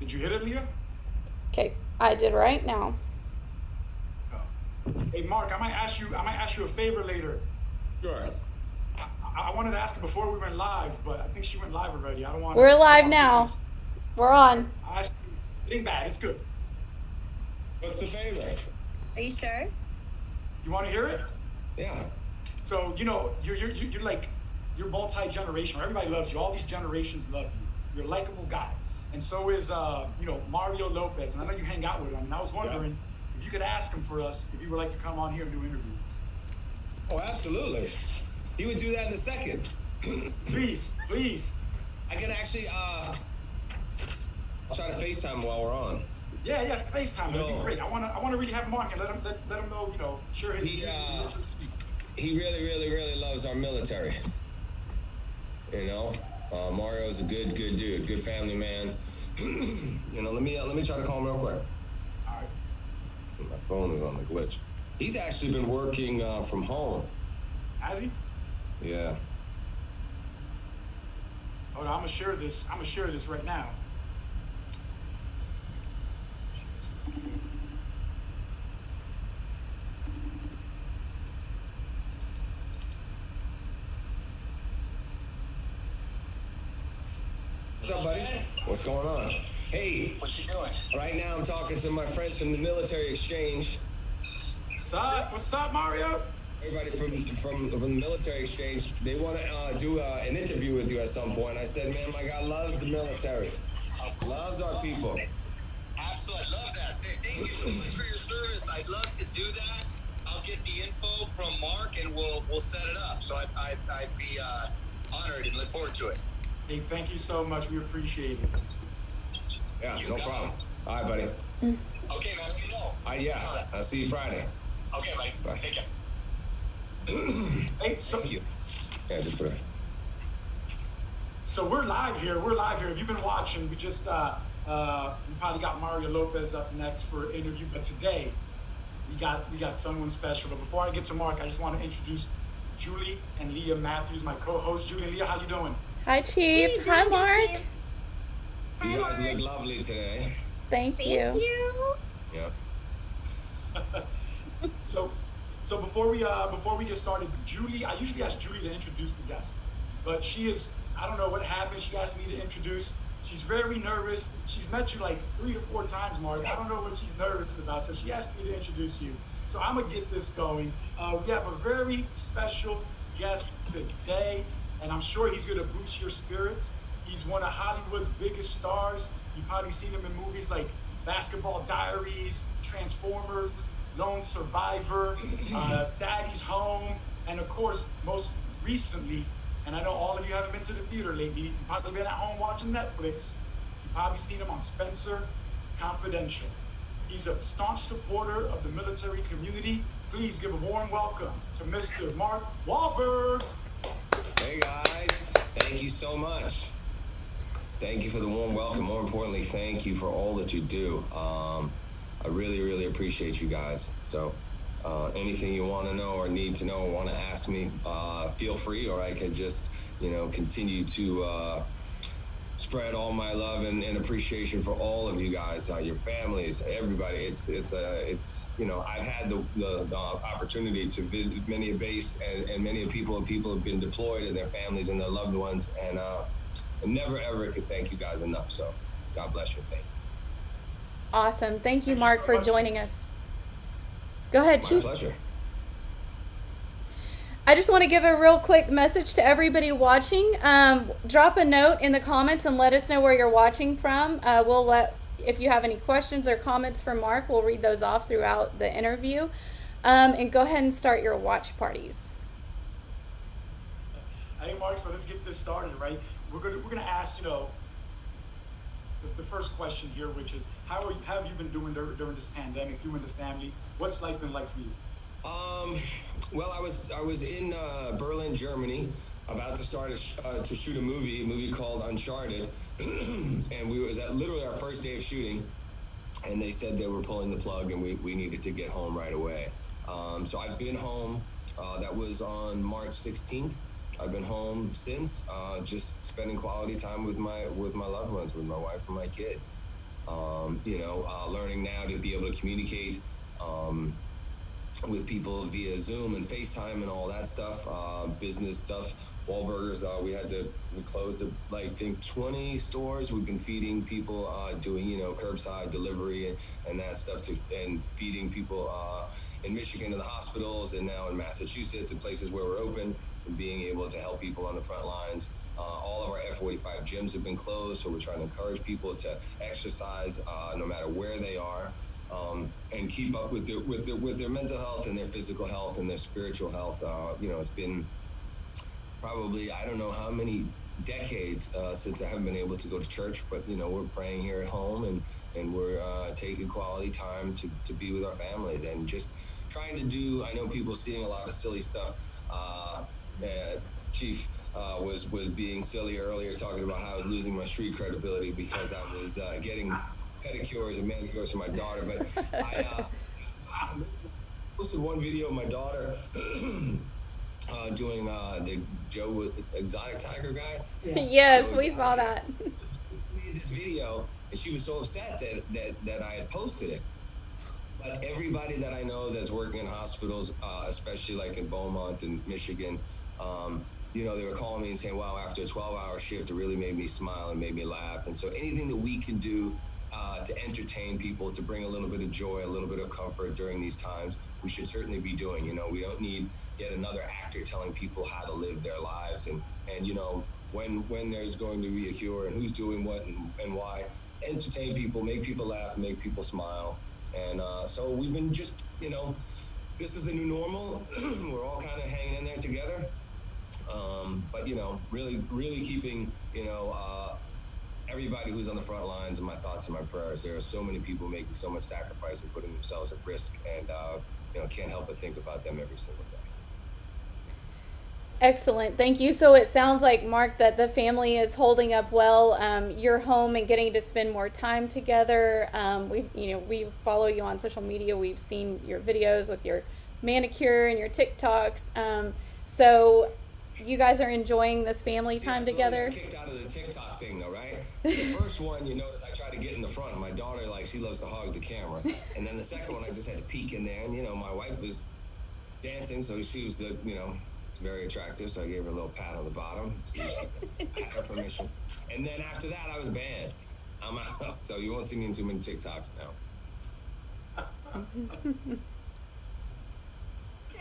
Did you hit it, Leah? Okay, I did right now. Oh. Hey, Mark, I might ask you. I might ask you a favor later. Sure. I, I wanted to ask her before we went live, but I think she went live already. I don't want. We're live now. We're on. I asked you. It ain't bad. It's good. What's the favor? Are you sure? You want to hear it? Yeah. So you know, you're you're you're like you're multi generational. Everybody loves you. All these generations love you. You're a likable guy, and so is uh you know Mario Lopez. And I know you hang out with him. And I was wondering if you could ask him for us if he would like to come on here and do interviews. Oh, absolutely. He would do that in a second. Please, please. I can actually uh I'll try to FaceTime while we're on. Yeah, yeah, FaceTime. That'd be great. I wanna I wanna really have Mark and let him let, let him know, you know, share his He, uh, He really, really, really loves our military. You know, uh, Mario's a good, good dude, good family man. you know, let me uh, let me try to call him real quick. All right. My phone is on the glitch. He's actually been working uh, from home. Has he? Yeah. Hold on, I'm gonna share this. I'm gonna share this right now. What's up, buddy? What's going on? Hey, What you doing? right now I'm talking to my friends from the military exchange. What's up? What's up, Mario? Everybody from from from the military exchange, they want to uh, do uh, an interview with you at some point. I said, man, my guy loves the military, loves our people. Absolutely, I love that. Thank you so much for your service. I'd love to do that. I'll get the info from Mark and we'll we'll set it up. So I'd, I'd, I'd be uh, honored and look forward to it. Hey, thank you so much. We appreciate it. Yeah, You no got it. problem. All right, buddy. Okay, man. Let me know. Uh, yeah, I'll see you Friday. Okay, buddy. Bye. Take care. Hey, so Thank you. Yeah, just put it. so we're live here. We're live here. If you've been watching, we just uh uh we probably got Mario Lopez up next for an interview, but today we got we got someone special. But before I get to Mark, I just want to introduce Julie and Leah Matthews, my co-host. Julie and Leah, how you doing? Hi, Chief. Hi, Mark. You guys look lovely today. Thank Thank you. Thank you. Yeah. So, so before we uh, before we get started, Julie, I usually ask Julie to introduce the guest, but she is I don't know what happened. She asked me to introduce. She's very nervous. She's met you like three or four times, Mark. I don't know what she's nervous about, so she asked me to introduce you. So I'm gonna get this going. Uh, we have a very special guest today, and I'm sure he's gonna boost your spirits. He's one of Hollywood's biggest stars. You've probably seen him in movies like Basketball Diaries, Transformers, Lone Survivor, uh, Daddy's Home, and of course, most recently, and I know all of you haven't been to the theater lately, you've probably been at home watching Netflix. You've probably seen him on Spencer Confidential. He's a staunch supporter of the military community. Please give a warm welcome to Mr. Mark Wahlberg. Hey guys, thank you so much. Thank you for the warm welcome. More importantly, thank you for all that you do. Um, I really, really appreciate you guys. So, uh, anything you want to know or need to know want to ask me, uh, feel free, or I could just, you know, continue to uh, spread all my love and, and appreciation for all of you guys, uh, your families, everybody. It's it's a it's you know I've had the, the, the opportunity to visit many a base and, and many a people and people have been deployed and their families and their loved ones and uh, I never ever could thank you guys enough. So God bless you. Thank you. Awesome. Thank you, Thank you Mark, so for much. joining us. Go ahead, My Chief. pleasure. I just want to give a real quick message to everybody watching. Um, drop a note in the comments and let us know where you're watching from. Uh, we'll let, if you have any questions or comments for Mark, we'll read those off throughout the interview. Um, and go ahead and start your watch parties. Hey, Mark. So let's get this started, right? We're gonna we're gonna ask, you know, the, the first question here, which is how are you, how have you been doing dur- during this pandemic? You and the family. What's life been like for you? Um, well, I was I was in uh, Berlin, Germany, about to start a sh- uh, to shoot a movie, a movie called Uncharted, and we was at literally our first day of shooting, and they said they were pulling the plug, and we, we needed to get home right away. Um, so I've been home. Uh, that was on March 16th. I've been home since, uh, just spending quality time with my with my loved ones, with my wife and my kids. Um, you know, uh, learning now to be able to communicate um, with people via Zoom and FaceTime and all that stuff, uh, business stuff. Wahlburgers, uh, we had to we closed the, like I think 20 stores. We've been feeding people, uh, doing you know curbside delivery and, and that stuff to and feeding people uh, in Michigan in the hospitals and now in Massachusetts and places where we're open and being able to help people on the front lines. Uh, all of our F45 gyms have been closed, so we're trying to encourage people to exercise uh, no matter where they are. Um, and keep up with their with their with their mental health and their physical health and their spiritual health. Uh, you know, it's been probably I don't know how many decades uh, since I haven't been able to go to church, but you know we're praying here at home and and we're uh, taking quality time to, to be with our family and just trying to do. I know people seeing a lot of silly stuff. Uh, Chief uh, was was being silly earlier, talking about how I was losing my street credibility because I was uh, getting pedicures and manicures for my daughter. But I uh, posted one video of my daughter. uh, doing uh, the Joe Exotic Tiger guy. Yeah. yes, so we saw that. made this video, and she was so upset that, that, that I had posted it. But everybody that I know that's working in hospitals, uh, especially like in Beaumont and Michigan, um, you know, they were calling me and saying, wow, after a 12 hour shift, it really made me smile and made me laugh. And so anything that we can do uh, to entertain people, to bring a little bit of joy, a little bit of comfort during these times, we should certainly be doing. You know, we don't need yet another actor telling people how to live their lives, and and you know when when there's going to be a cure and who's doing what and, and why. Entertain people, make people laugh, make people smile, and uh, so we've been just you know, this is the new normal. We're all kind of hanging in there together. Um, but you know, really, really keeping you know. Uh, everybody who's on the front lines and my thoughts and my prayers. There are so many people making so much sacrifice and putting themselves at risk, and uh, you know can't help but think about them every single day. Excellent, thank you. So it sounds like Mark that the family is holding up well. Um, you're home and getting to spend more time together. Um, we, you know, we follow you on social media. We've seen your videos with your manicure and your TikToks. Um, so you guys are enjoying this family time together. kicked out of the TikTok thing though, right? The first one, you notice I tried to get in the front. My daughter, like, she loves to hog the camera. And then the second one, I just had to peek in there, and you know, my wife was dancing, so she was the, you know, it's very attractive. So I gave her a little pat on the bottom. So she had her permission. And then after that, I was banned. I'm out. So you won't see me in too many TikToks now.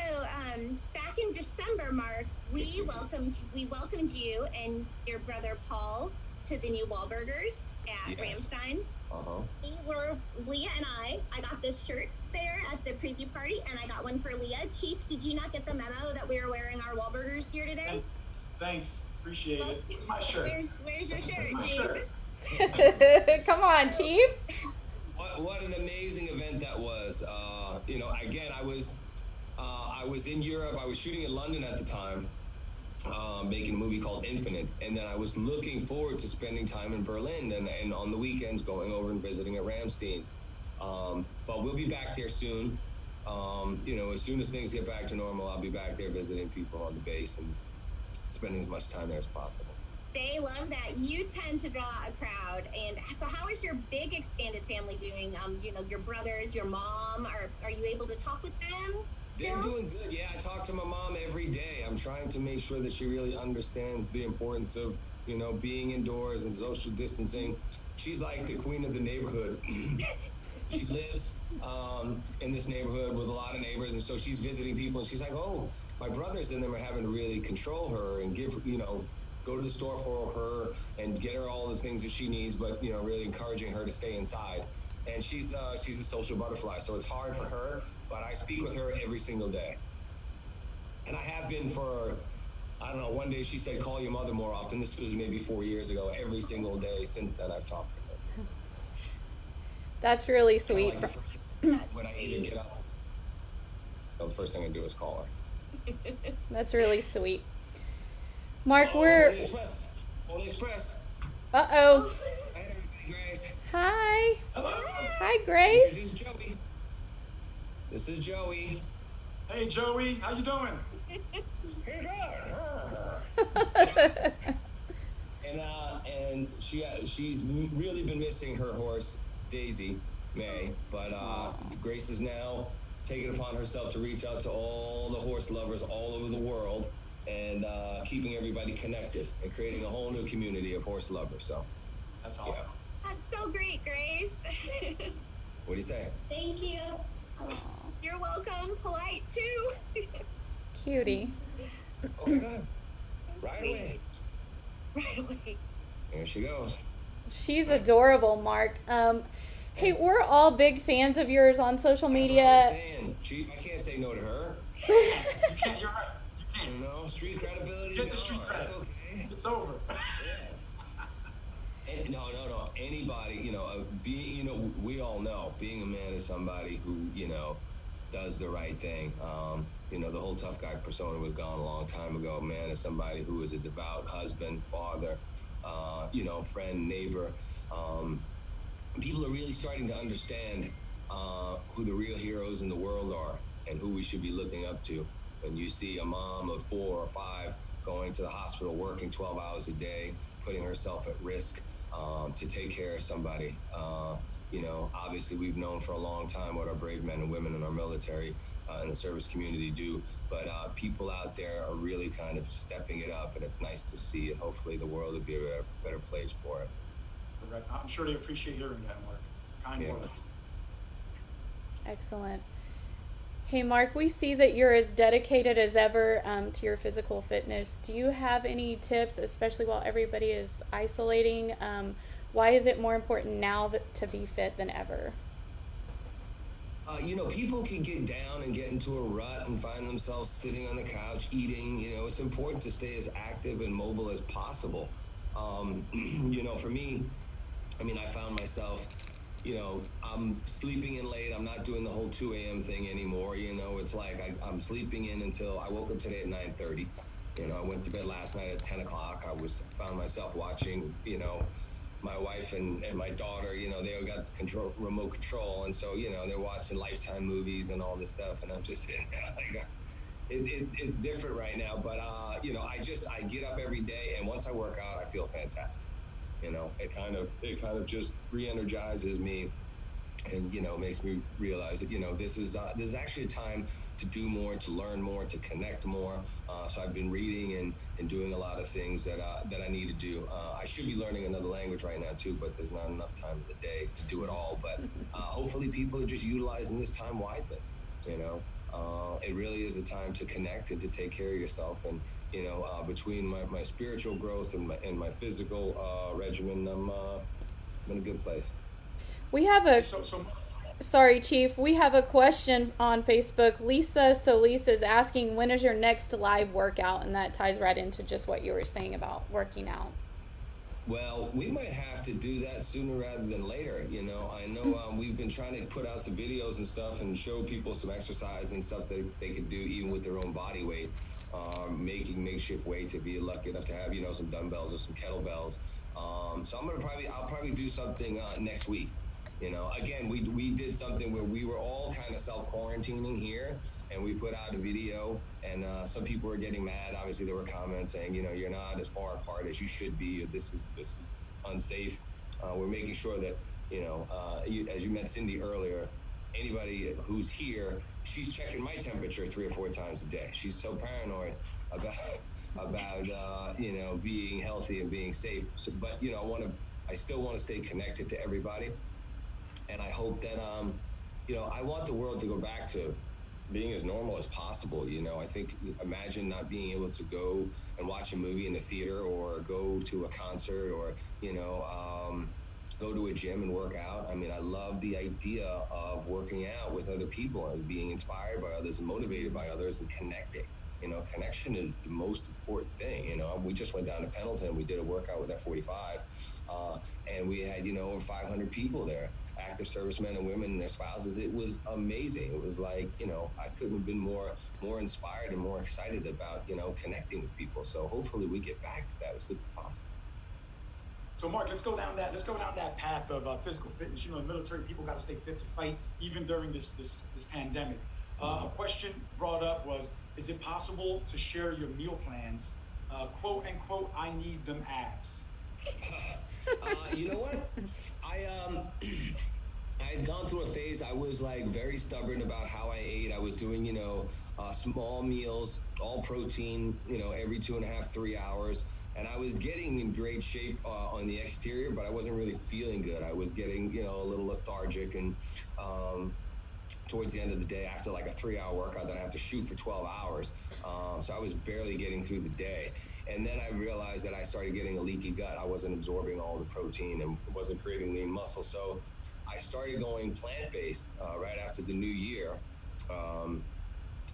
So um, back in December, Mark, we welcomed we welcomed you and your brother Paul to the new Wahlburgers at yes. Ramstein. Uh-huh. We were Leah and I. I got this shirt there at the preview party, and I got one for Leah. Chief, did you not get the memo that we were wearing our Wahlburgers gear today? Thanks, appreciate well, it. It's my shirt. Where's, where's your shirt, my shirt. Come on, Chief. What, what an amazing event that was. Uh, you know, again, I was uh, I was in Europe. I was shooting in London at the time, uh, making a movie called Infinite, and then I was looking forward to spending time in Berlin and, and on the weekends going over and visiting at Ramstein. Um, but we'll be back there soon. Um, you know, as soon as things get back to normal, I'll be back there visiting people on the base and spending as much time there as possible. They love that. You tend to draw a crowd, and so how is your big expanded family doing? Um, you know, your brothers, your mom. Are are you able to talk with them? They're doing good. Yeah, I talk to my mom every day. I'm trying to make sure that she really understands the importance of, you know, being indoors and social distancing. She's like the queen of the neighborhood. she lives um, in this neighborhood with a lot of neighbors, and so she's visiting people, and she's like, "Oh, my brothers and them are having to really control her and give, you know, go to the store for her and get her all the things that she needs, but you know, really encouraging her to stay inside." And she's uh, she's a social butterfly, so it's hard for her but I speak with her every single day. And I have been for, I don't know, one day she said, call your mother more often. This was maybe four years ago. Every single day since then, I've talked to her. That's really sweet. Like when I either get up, the first thing I do is call her. That's really sweet. Mark, oh, we're. Holy Express. Holy Express. Uh oh. Hi, Grace. Hi. Hello. Hi, Grace. This is Joey. This is Joey. Hey, Joey, how you doing? hey, and uh, and she uh, she's really been missing her horse Daisy May, but uh, Grace is now taking upon herself to reach out to all the horse lovers all over the world and uh, keeping everybody connected and creating a whole new community of horse lovers. So That's awesome. That's so great, Grace. what do you say? Thank you. You're welcome. Polite too. Cutie. Oh my God! Right away. right away. There she goes. She's adorable, Mark. Um, hey, we're all big fans of yours on social That's what I was media. saying, Chief. I can't say no to her. You can't. You're right. You You can't. know, street credibility. Get the street no, that's cred. okay. It's over. And no, no, no. Anybody, you know, uh, being, you know, we all know being a man is somebody who, you know, does the right thing. Um, you know, the whole tough guy persona was gone a long time ago. Man is somebody who is a devout husband, father, uh, you know, friend, neighbor. Um, people are really starting to understand uh, who the real heroes in the world are and who we should be looking up to. When you see a mom of four or five going to the hospital, working 12 hours a day, putting herself at risk um, to take care of somebody. Uh, you know, obviously, we've known for a long time what our brave men and women in our military uh, and the service community do, but uh, people out there are really kind of stepping it up, and it's nice to see. And hopefully, the world will be a better, better place for it. Correct. I'm sure they appreciate hearing that, Mark. Kind Yeah. words. Excellent. Hey, Mark, we see that you're as dedicated as ever um, to your physical fitness. Do you have any tips, especially while everybody is isolating? Um, why is it more important now to be fit than ever? Uh, you know, people can get down and get into a rut and find themselves sitting on the couch eating. You know, it's important to stay as active and mobile as possible. Um, you know, for me, I mean, I found myself, you know, I'm sleeping in late. I'm not doing the whole 2 a.m. thing anymore. You know, it's like I, I'm sleeping in until I woke up today at 9:30. You know, I went to bed last night at 10 o'clock. I was found myself watching, you know, my wife and, and my daughter, you know, they all got the control, remote control. And so, you know, they're watching Lifetime movies and all this stuff. And I'm just sitting there like, it, it, it's different right now. But, uh, you know, I just, I get up every day and once I work out, I feel fantastic. You know, it kind of, it kind of just re-energizes me and, you know, makes me realize that, you know, this is, uh, this is actually a time to do more, to learn more, to connect more. Uh, so I've been reading and, and doing a lot of things that uh, that I need to do. Uh, I should be learning another language right now too, but there's not enough time in the day to do it all. But uh, hopefully, people are just utilizing this time wisely. You know, uh, it really is a time to connect and to take care of yourself. And you know, uh, between my, my spiritual growth and my and my physical uh, regimen, I'm, uh, I'm in a good place. We have a So, so sorry, Chief. We have a question on Facebook. Lisa Solis is asking when is your next live workout, and that ties right into just what you were saying about working out. Well, we might have to do that sooner rather than later. You know, I know um, we've been trying to put out some videos and stuff and show people some exercise and stuff that they could do even with their own body weight. Um, making makeshift weights if you're lucky enough to have, you know, some dumbbells or some kettlebells. Um, so I'm gonna probably, I'll probably do something uh, next week. You know, again, we we did something where we were all kind of self quarantining here, and we put out a video, and uh, some people were getting mad. Obviously, there were comments saying, you know, you're not as far apart as you should be. This is this is unsafe. Uh, we're making sure that you know, uh, you, as you met Cindy earlier, anybody who's here, she's checking my temperature three or four times a day. She's so paranoid about about uh, you know being healthy and being safe. So, but you know, I want to, I still want to stay connected to everybody, and I hope that um, you know, I want the world to go back to being as normal as possible. You know, I think imagine not being able to go and watch a movie in the theater or go to a concert or you know. Um, go to a gym and work out. I mean, I love the idea of working out with other people and being inspired by others and motivated by others and connecting. You know, connection is the most important thing. You know, we just went down to Pendleton. We did a workout with F45, uh, and we had, you know, over 500 people there, active servicemen and women and their spouses. It was amazing. It was like, you know, I couldn't have been more more inspired and more excited about, you know, connecting with people. So hopefully we get back to that as soon as possible. So, Mark, let's go down that. Let's go down that path of uh, physical fitness. You know, in military people got to stay fit to fight, even during this this this pandemic. Uh, a question brought up was: Is it possible to share your meal plans? Uh, quote unquote, I need them abs. Uh, you know what? I um, I had gone through a phase. I was like very stubborn about how I ate. I was doing, you know, uh, small meals, all protein, you know, every two and a half, three hours. And I was getting in great shape uh, on the exterior, but I wasn't really feeling good. I was getting, you know, a little lethargic and, um, towards the end of the day after like a three hour workout that I have to shoot for 12 hours. Um, so I was barely getting through the day. And then I realized that I started getting a leaky gut. I wasn't absorbing all the protein and wasn't creating lean muscle. So I started going plant based uh, right after the new year. Um,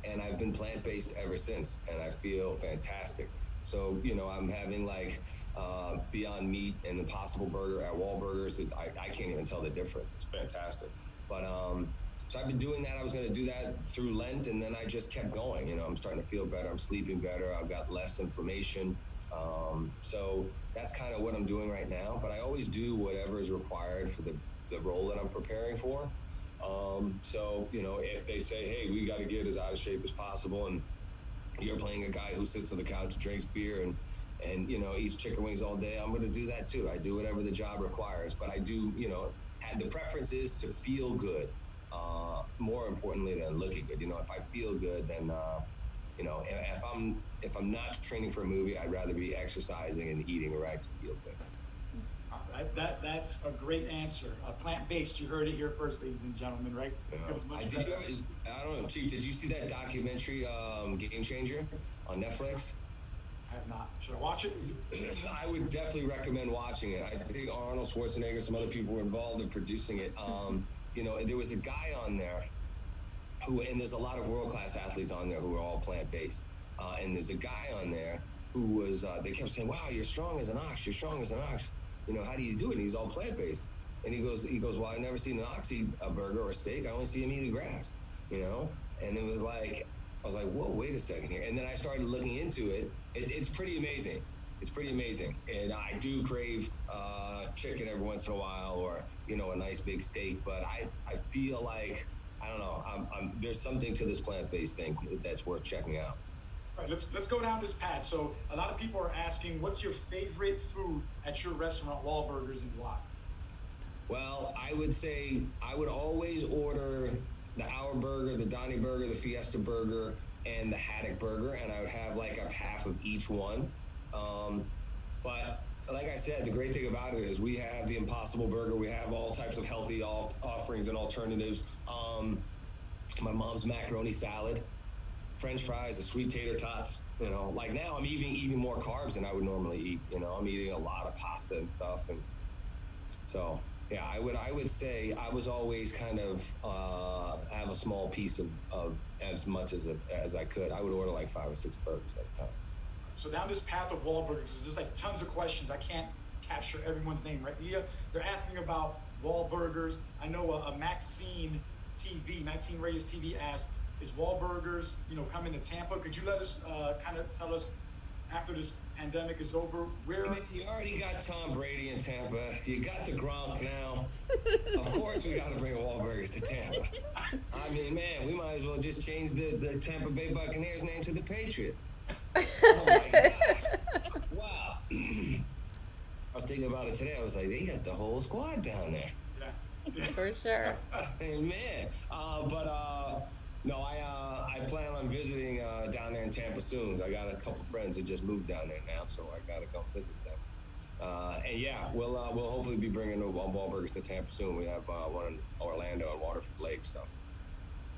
and I've been plant based ever since. And I feel fantastic. So, you know, I'm having like uh, Beyond Meat and Impossible Burger at Wahlburgers. I, I can't even tell the difference. It's fantastic. But um, so I've been doing that. I was going to do that through Lent, and then I just kept going. You know, I'm starting to feel better. I'm sleeping better. I've got less inflammation. Um, so that's kind of what I'm doing right now. But I always do whatever is required for the, the role that I'm preparing for. Um, so, you know, if they say, hey, we got to get as out of shape as possible, and you're playing a guy who sits on the couch, drinks beer, and and you know eats chicken wings all day, I'm going to do that too. I do whatever the job requires, but I do, you know, the preference is to feel good uh, more importantly than looking good. You know, if I feel good, then uh, you know, if I'm if I'm not training for a movie, I'd rather be exercising and eating right to feel good. That, that that's a great answer. Uh, plant based. You heard it here first, ladies and gentlemen. Right? Yeah. I did. I don't know, Chief. Did you see that documentary, um, Game Changer, on Netflix? I have not. Should I watch it? I would definitely recommend watching it. I think Arnold Schwarzenegger, some other people were involved in producing it. Um, you know, there was a guy on there who, and there's a lot of world class athletes on there who are all plant based. Uh, and there's a guy on there who was, uh, they kept saying, wow, you're strong as an ox, you're strong as an ox. You know, how do you do it? And he's all plant based. And he goes, he goes, well, I've never seen an ox eat a burger or a steak. I only see him eating grass, you know? And it was like, I was like, whoa, wait a second here. And then I started looking into it. it it's pretty amazing it's pretty amazing. And I do crave uh, chicken every once in a while, or you know, a nice big steak. But I, I feel like I don't know. I'm, I'm, there's something to this plant-based thing that's worth checking out. All right, let's let's go down this path. So a lot of people are asking, what's your favorite food at your restaurant, Wahlburgers, and why? Well, I would say I would always order the Our Burger, the Donny Burger, the Fiesta Burger, and the Haddock Burger, and I would have like a half of each one. Um, but like I said, the great thing about it is we have the Impossible Burger. We have all types of healthy off- offerings and alternatives. Um, my mom's macaroni salad, French fries, the sweet tater tots. You know, like now I'm eating eating more carbs than I would normally eat. You know, I'm eating a lot of pasta and stuff, and so yeah, I would I would say I was always kind of uh, have a small piece of, of as much as a, as I could. I would order like five or six burgers at a time. So down this path of Wahlburgers, there's like tons of questions. I can't capture everyone's name, right? Leah, they're asking about Wahlburgers. I know a, a Maxine TV, Maxine Reyes TV asked, is Wahlburgers, you know, coming to Tampa? Could you let us uh, kind of tell us after this pandemic is over, where? I mean, you already got Tom Brady in Tampa. You got the Gronk now. of course, we got to bring Wahlburgers to Tampa. I mean, man, we might as well just change the, the Tampa Bay Buccaneers name to the Patriots oh my gosh. Wow. I was thinking about it today. I was like, they got the whole squad down there. Yeah. For sure. Amen. Uh, but uh, no, I uh, I plan on visiting uh, down there in Tampa soon. I got a couple friends who just moved down there now, so I got to go visit them. Uh, and yeah, we'll uh, we'll hopefully be bringing the Wahlburgers to Tampa soon. We have one in Orlando and Waterford Lake, so.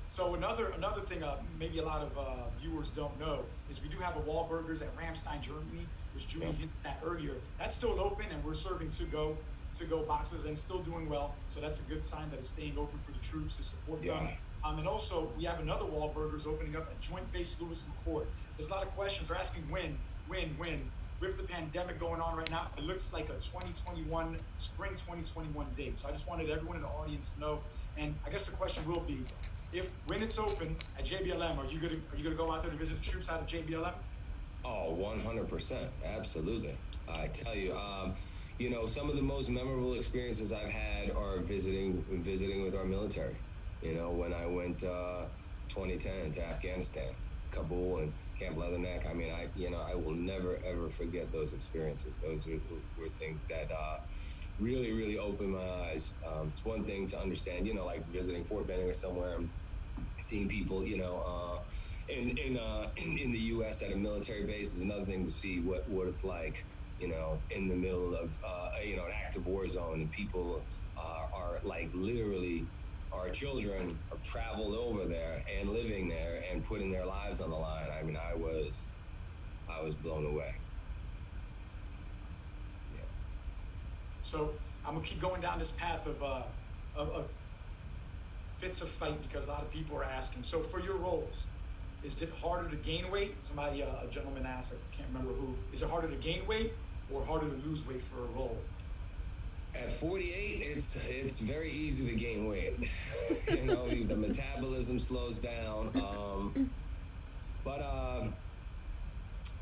So another another thing, uh, maybe a lot of uh, viewers don't know, is we do have a Wahlburgers at Ramstein, Germany, which Julie hinted at earlier. That's still open, and we're serving to go to go boxes and still doing well. So that's a good sign that it's staying open for the troops to support yeah. them. Um, and also, we have another Wahlburgers opening up at Joint Base Lewis McChord. There's a lot of questions. They're asking when, when, when. With the pandemic going on right now, it looks like a 2021 spring 2021 date. So I just wanted everyone in the audience to know. And I guess the question will be, if when it's open at JBLM, are you gonna are you gonna go out there to visit the troops out of JBLM? Oh, 100%. Absolutely. I tell you, um, you know, some of the most memorable experiences I've had are visiting visiting with our military. You know, when I went uh, 2010 to Afghanistan, Kabul and Camp Leatherneck. I mean, I you know I will never ever forget those experiences. Those were, were things that uh, really, really opened my eyes. Um, it's one thing to understand, you know, like visiting Fort Benning or somewhere and seeing people, you know, uh, in in, uh, in, the U.S. at a military base is another thing to see what what it's like, you know, in the middle of uh, you know an active war zone and people uh, are like literally our children have traveled over there and living there and putting their lives on the line. I mean, I was I was blown away. Yeah. So I'm gonna keep going down this path of uh, of, of fit a fight because a lot of people are asking. So for your roles, is it harder to gain weight? Somebody, uh, a gentleman asked, I can't remember who. Is it harder to gain weight or harder to lose weight for a role? At 48, it's it's very easy to gain weight. you know, the metabolism slows down. Um, but uh,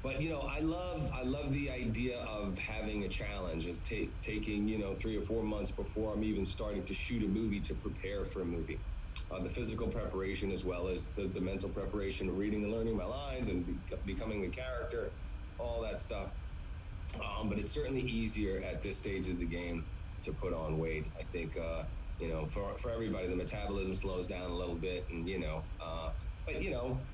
but you know, I love I love the idea of having a challenge of ta- taking you know three or four months before I'm even starting to shoot a movie to prepare for a movie. Uh, the physical preparation as well as the, the mental preparation, reading and learning my lines and be- becoming the character, all that stuff. Um, but it's certainly easier at this stage of the game to put on weight. I think, uh, you know, for, for everybody, the metabolism slows down a little bit and, you know, uh, but, you know,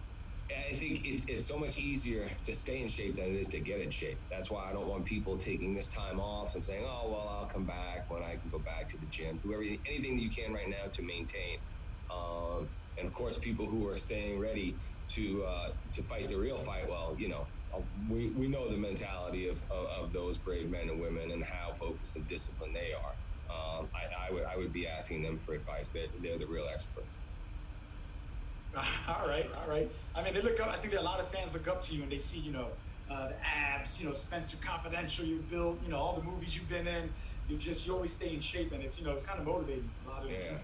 I think it's, it's so much easier to stay in shape than it is to get in shape. That's why I don't want people taking this time off and saying, oh, well, I'll come back when I can go back to the gym. Do everything, anything that you can right now to maintain. Um, and of course, people who are staying ready to uh, to fight the real fight, well, you know, uh, we, we know the mentality of, of, of, those brave men and women and how focused and disciplined they are. Um, I, I, would I would be asking them for advice. They're, they're the real experts. All right, all right. I mean, they look up. I think that a lot of fans look up to you and they see, you know, uh, the abs, you know, Spencer Confidential you built, you know, all the movies you've been in. You just you always stay in shape, and it's you know it's kind of motivating a lot of yeah.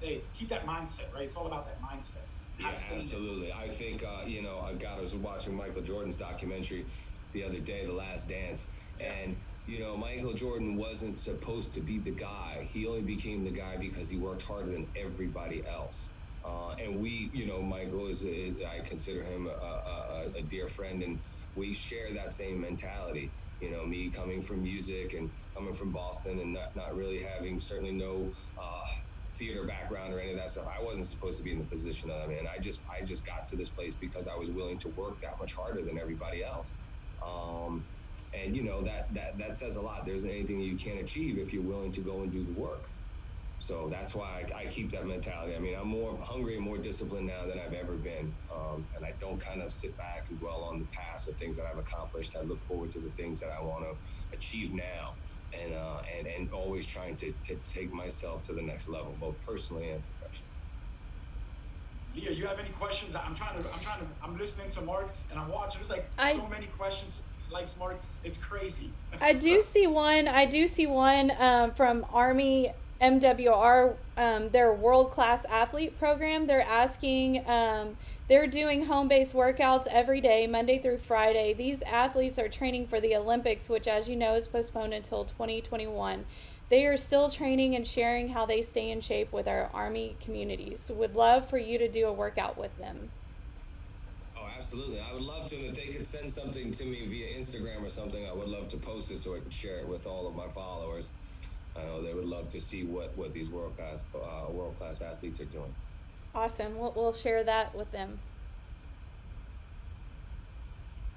Hey, keep that mindset, right? It's all about that mindset. Yeah, absolutely. I think uh, you know, God, I was watching Michael Jordan's documentary the other day, The Last Dance, and you know, Michael Jordan wasn't supposed to be the guy. He only became the guy because he worked harder than everybody else. Uh, and we, you know, Michael is, a, I consider him a, a, a, dear friend, and we share that same mentality. You know, me coming from music and coming from Boston and not, not really having certainly no uh, theater background or any of that stuff. I wasn't supposed to be in the position that I'm in. I just I just got to this place because I was willing to work that much harder than everybody else. Um, and you know that that that says a lot. There isn't anything you can't achieve if you're willing to go and do the work. So that's why I, I keep that mentality. I mean, I'm more hungry and more disciplined now than I've ever been, um, and I don't kind of sit back and dwell on the past of things that I've accomplished. I look forward to the things that I want to achieve now and uh, and and always trying to, to take myself to the next level, both personally and professionally. Leah, you have any questions? I'm trying to, I'm trying to, I'm listening to Mark and I'm watching. There's like I, so many questions. Likes Mark, it's crazy. I do see one. I do see one um, from Army MWR, um, their world class athlete program. They're asking, um, they're doing home based workouts every day, Monday through Friday. These athletes are training for the Olympics, which, as you know, is postponed until 2021. They are still training and sharing how they stay in shape with our Army communities. Would love for you to do a workout with them. Oh, absolutely. I would love to. If they could send something to me via Instagram or something, I would love to post it so I could share it with all of my followers. I know they would love to see what what these world class uh, world class athletes are doing. Awesome. We'll, we'll share that with them.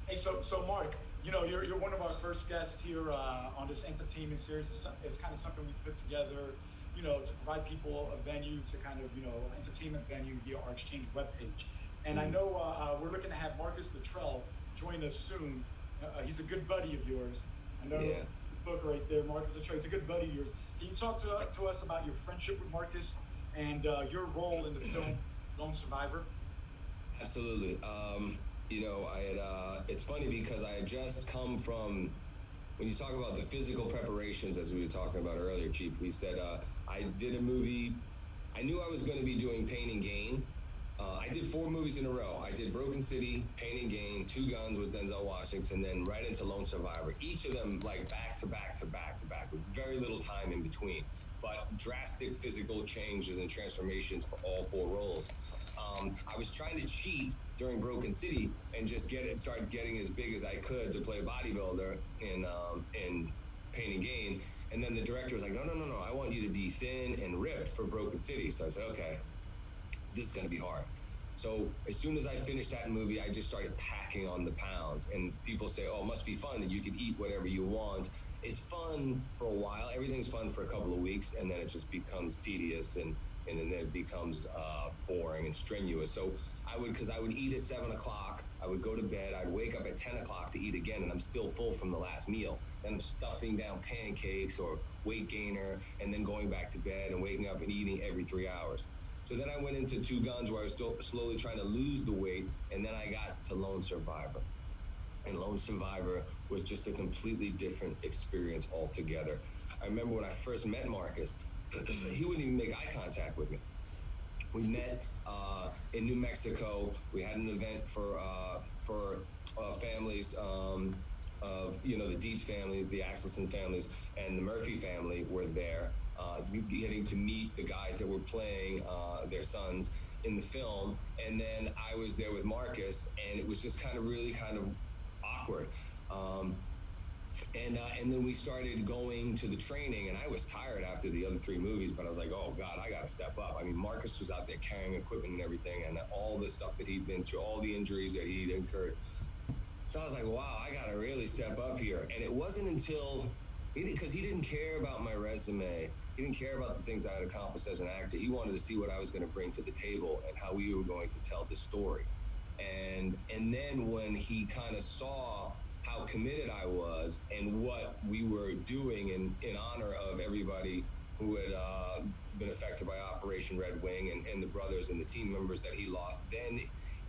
Hey, so so Mark, you know you're, you're one of our first guests here uh, on this entertainment series. It's, it's, kind of something we put together, you know, to provide people a venue to kind of you know entertainment venue via our exchange webpage. And mm-hmm. I know uh, uh, we're looking to have Marcus Luttrell join us soon. Uh, he's a good buddy of yours. I know. Yeah book right there, Marcus Luttrell. He's a good buddy of yours. Can you talk to, to us about your friendship with Marcus and uh, your role in the film Lone Survivor? Absolutely. Um, you know, I had. Uh, it's funny because I had just come from. When you talk about the physical preparations, as we were talking about earlier, Chief, we said uh, I did a movie. I knew I was going to be doing Pain and Gain, uh, I did four movies in a row. I did Broken City, Pain and Gain, Two Guns with Denzel Washington, then right into Lone Survivor. Each of them like back to back to back to back with very little time in between, but drastic physical changes and transformations for all four roles. Um, I was trying to cheat during Broken City and just get it, start getting as big as I could to play a bodybuilder in um, in Pain and Gain. And then the director was like, no, no, no, no, I want you to be thin and ripped for Broken City. So I said, okay, this is going to be hard. So as soon as I finished that movie, I just started packing on the pounds. And people say, oh, it must be fun that you can eat whatever you want. It's fun for a while. Everything's fun for a couple of weeks, and then it just becomes tedious and and then it becomes uh, boring and strenuous. So I would, because I would eat at seven o'clock, I would go to bed, I'd wake up at 10 o'clock to eat again, and I'm still full from the last meal. Then I'm stuffing down pancakes or weight gainer, and then going back to bed and waking up and eating every three hours. So then I went into Two Guns where I was still slowly trying to lose the weight, and then I got to Lone Survivor. And Lone Survivor was just a completely different experience altogether. I remember when I first met Marcus, he wouldn't even make eye contact with me. We met uh, in New Mexico. We had an event for uh, for uh, families um, of you know the Dietz families, the Axelson families, and the Murphy family were there, uh, getting to meet the guys that were playing uh, their sons in the film. And then I was there with Marcus, and it was just kind of really kind of awkward. Um, and uh, and then we started going to the training and i was tired after the other three movies but i was like oh god i gotta step up i mean marcus was out there carrying equipment and everything and all the stuff that he'd been through all the injuries that he'd incurred so i was like wow i gotta really step up here and it wasn't until because he, he didn't care about my resume he didn't care about the things i had accomplished as an actor he wanted to see what i was going to bring to the table and how we were going to tell the story and and then when he kind of saw how committed I was and what we were doing in, in honor of everybody who had uh, been affected by Operation Red Wing and, and the brothers and the team members that he lost. Then,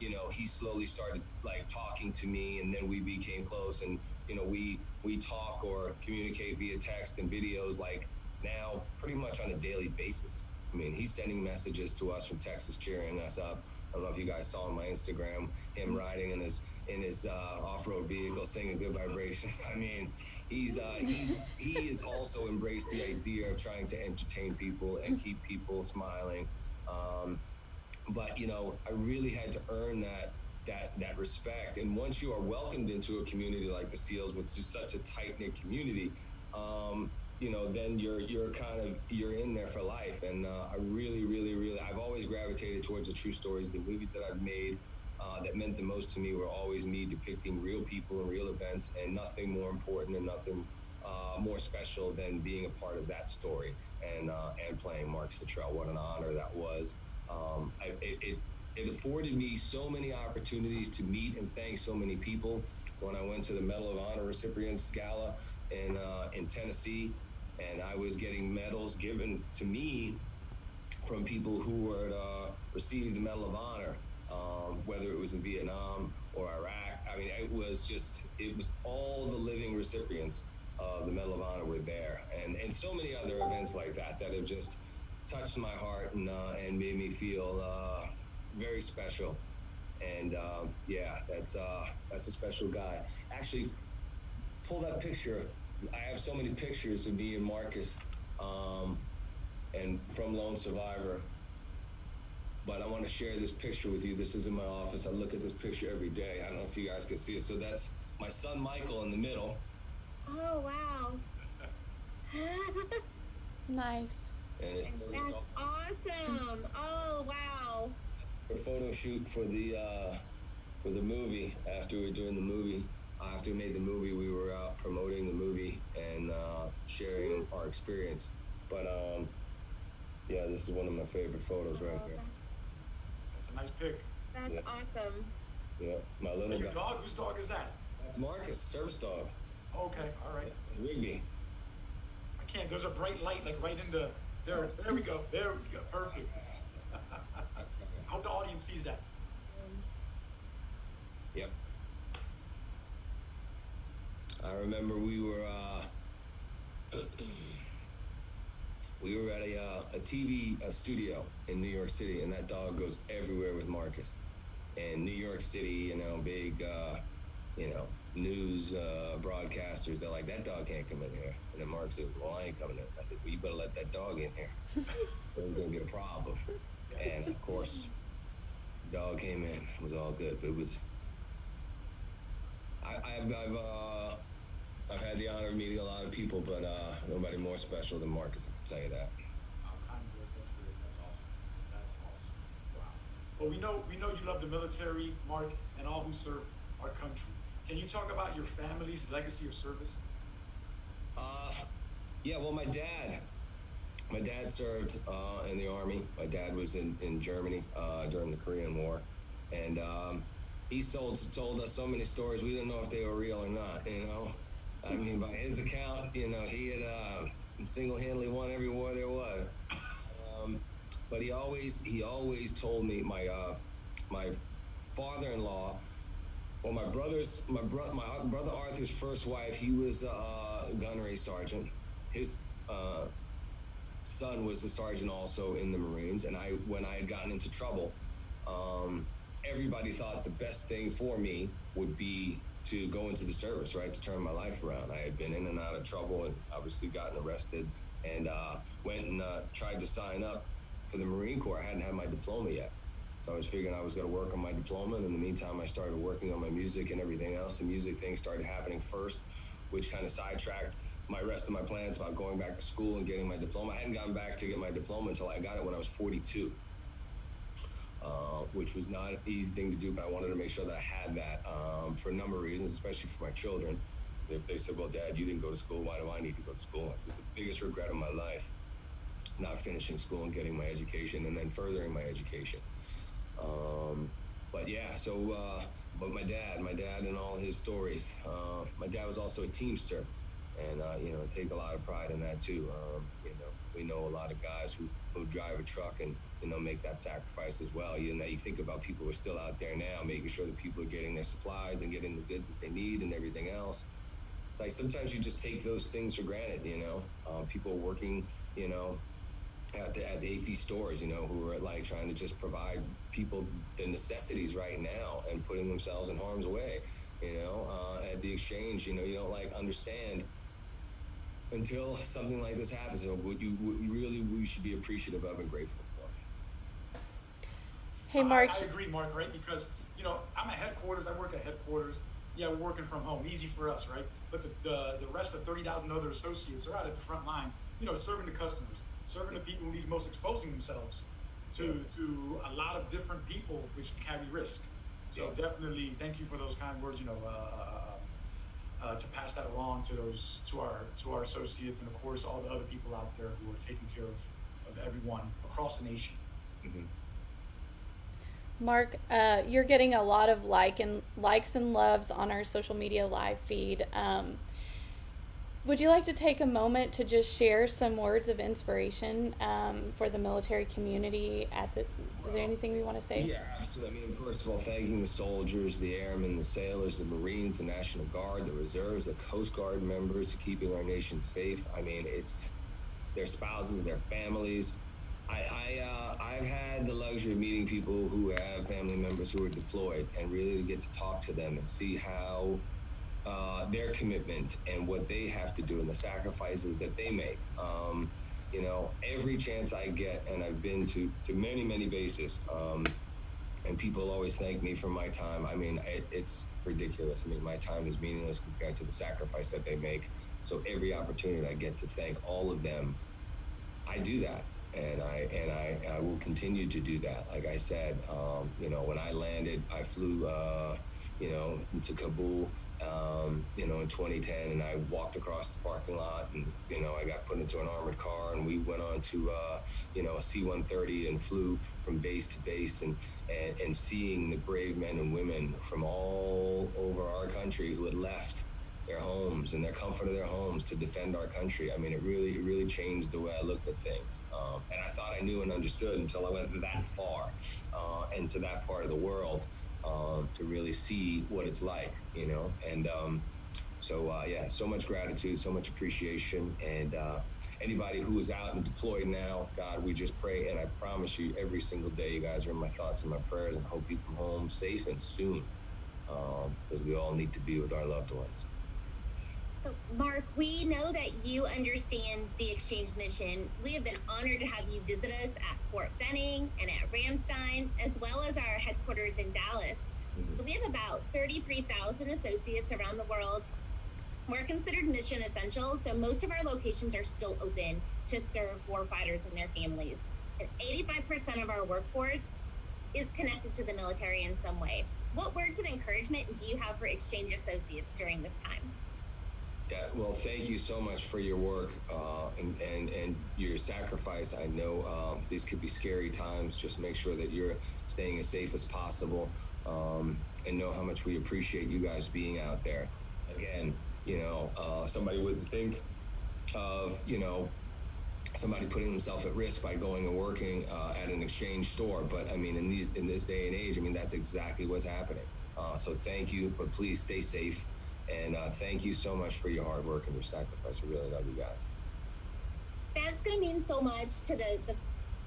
you know, he slowly started like talking to me, and then we became close. And you know, we we talk or communicate via text and videos like now pretty much on a daily basis. I mean, he's sending messages to us from Texas, cheering us up. I don't know if you guys saw on my Instagram him riding in his in his uh, off-road vehicle, singing "Good Vibrations." I mean, he's uh, he's he has also embraced the idea of trying to entertain people and keep people smiling. Um, but you know, I really had to earn that that that respect. And once you are welcomed into a community like the SEALs, which is such a tight knit community. Um, you know, then you're you're kind of you're in there for life. And uh, I really, really, really, I've always gravitated towards the true stories. The movies that I've made uh, that meant the most to me were always me depicting real people and real events, and nothing more important and nothing uh, more special than being a part of that story and uh, and playing Mark Luttrell. What an honor that was. Um, I, it, it it afforded me so many opportunities to meet and thank so many people when I went to the Medal of Honor recipients gala in uh, in Tennessee and I was getting medals given to me from people who had uh, received the Medal of Honor, um, whether it was in Vietnam or Iraq. I mean, it was just, it was all the living recipients of the Medal of Honor were there. And, and so many other events like that that have just touched my heart and, uh, and made me feel uh, very special. And um, yeah, that's, uh, that's a special guy. Actually, pull that picture I have so many pictures of me and Marcus, um, and from Lone Survivor. But I want to share this picture with you. This is in my office. I look at this picture every day. I don't know if you guys can see it. So that's my son Michael in the middle. Oh wow. nice. And it's that's awesome. Oh wow. A photo shoot for the uh, for the movie after we are doing the movie after we made the movie, we were out promoting the movie and uh, sharing our experience. But um, yeah, this is one of my favorite photos right here. That's a nice pic. That's yeah. awesome. Yeah, my little your dog. Whose dog is that? That's Marcus, service dog. Okay, all right. It's Rigby. I can't. There's a bright light like right into there. There we go. There we go. Perfect. I hope the audience sees that. Yep. I remember we were uh, we were at a, uh, a TV a studio in New York City, and that dog goes everywhere with Marcus. And New York City, you know, big, uh, you know, news uh, broadcasters, they're like, that dog can't come in here. And then Mark said, well, I ain't coming in. I said, well, you better let that dog in here. There's gonna be a problem. And of course, dog came in. It was all good, but it was. I, I've, I've uh, I've had the honor of meeting a lot of people, but uh, nobody more special than Marcus. I can tell you that. Oh, kind of That's great. That's awesome. That's awesome. Wow. Well, we know we know you love the military, Mark, and all who serve our country. Can you talk about your family's legacy of service? Uh, yeah. Well, my dad, my dad served uh, in the army. My dad was in in Germany uh, during the Korean War, and um, he told told us so many stories. We didn't know if they were real or not. You know, I mean, by his account, you know, he had uh, single-handedly won every war there was. Um, but he always he always told me my uh, my father-in-law well, my brother's my bro- my brother Arthur's first wife, he was a gunnery sergeant. His uh, son was a sergeant also in the Marines, and I when I had gotten into trouble, um, everybody thought the best thing for me would be to go into the service, right, to turn my life around. I had been in and out of trouble and obviously gotten arrested, and uh, went and uh, tried to sign up for the Marine Corps. I hadn't had my diploma yet. So I was figuring I was going to work on my diploma. And in the meantime, I started working on my music and everything else. The music thing started happening first, which kind of sidetracked my rest of my plans about going back to school and getting my diploma. I hadn't gone back to get my diploma until I got it when I was 42, uh, which was not an easy thing to do, but I wanted to make sure that I had that um, for a number of reasons, especially for my children. If they said, well, dad, you didn't go to school, why do I need to go to school? It was the biggest regret of my life, not finishing school and getting my education and then furthering my education. Um, but yeah, so uh, but my dad, my dad, and all his stories. Uh, my dad was also a teamster, and uh, you know, take a lot of pride in that too. Um, you know, we know a lot of guys who who drive a truck and you know make that sacrifice as well. You know, you think about people who are still out there now, making sure that people are getting their supplies and getting the goods that they need and everything else. It's like sometimes you just take those things for granted. You know, uh, people working, you know, at the, at the AAFES stores, you know, who are like trying to just provide people the necessities right now and putting themselves in harm's way, you know, uh, at the exchange, you know, you don't like understand until something like this happens. You know, what you what really we should be appreciative of and grateful for. Hey, Mark. I, I agree, Mark. Right, because you know I'm at headquarters. I work at headquarters. Yeah, we're working from home, easy for us, right? But the the, the rest of 30,000 other associates are out at the front lines, you know, serving the customers serving the people who need most, exposing themselves to yeah. to a lot of different people which carry risk. So yeah. definitely, thank you for those kind words. You know, uh, uh, to pass that along to those to our to our associates and of course all the other people out there who are taking care of of everyone across the nation. Mm-hmm. Mark, uh, you're getting a lot of like and likes and loves on our social media live feed. Um, would you like to take a moment to just share some words of inspiration um, for the military community? At the, is there anything we want to say? Yeah, absolutely. I mean, first of all, thanking the soldiers, the airmen, the sailors, the Marines, the National Guard, the reserves, the Coast Guard members, keeping our nation safe. I mean, it's their spouses, their families. I, I uh, I've had the luxury of meeting people who have family members who are deployed, and really to get to talk to them and see how uh, their commitment and what they have to do and the sacrifices that they make. Um, you know, every chance I get, and I've been to to many many bases, um, and people always thank me for my time. I mean, it, it's ridiculous. I mean, my time is meaningless compared to the sacrifice that they make. So every opportunity I get to thank all of them, I do that and I and I, I will continue to do that. Like I said, um, you know, when I landed, I flew, uh, you know, into Kabul um, you know, in 2010, and I walked across the parking lot, and you know, I got put into an armored car, and we went on to, uh, you know, a C-130 and flew from base to base, and, and and seeing the brave men and women from all over our country who had left their homes and their comfort of their homes to defend our country. I mean, it really, it really changed the way I looked at things. Um, and I thought I knew and understood until I went that far uh, into that part of the world um, to really see what it's like, you know. And um, so, uh, yeah, so much gratitude, so much appreciation. And uh, anybody who is out and deployed now, God, we just pray. And I promise you, every single day, you guys are in my thoughts and my prayers, and hope you come home safe and soon, because um, we all need to be with our loved ones. So, Mark, we know that you understand the exchange mission. We have been honored to have you visit us at Fort Benning and at Ramstein, as well as our headquarters in Dallas. Mm-hmm. We have about 33,000 associates around the world. We're considered mission essential, so most of our locations are still open to serve warfighters and their families. And 85% of our workforce is connected to the military in some way. What words of encouragement do you have for exchange associates during this time? Yeah, well, thank you so much for your work uh, and, and, and your sacrifice. I know um, these could be scary times. Just make sure that you're staying as safe as possible um, and know how much we appreciate you guys being out there. Again, you know, uh, somebody wouldn't think of, you know, somebody putting themselves at risk by going and working uh, at an exchange store. But I mean, in these in this day and age, I mean, that's exactly what's happening. Uh, so thank you, but please stay safe. And uh, thank you so much for your hard work and your sacrifice. We really love you guys. That's going to mean so much to the, the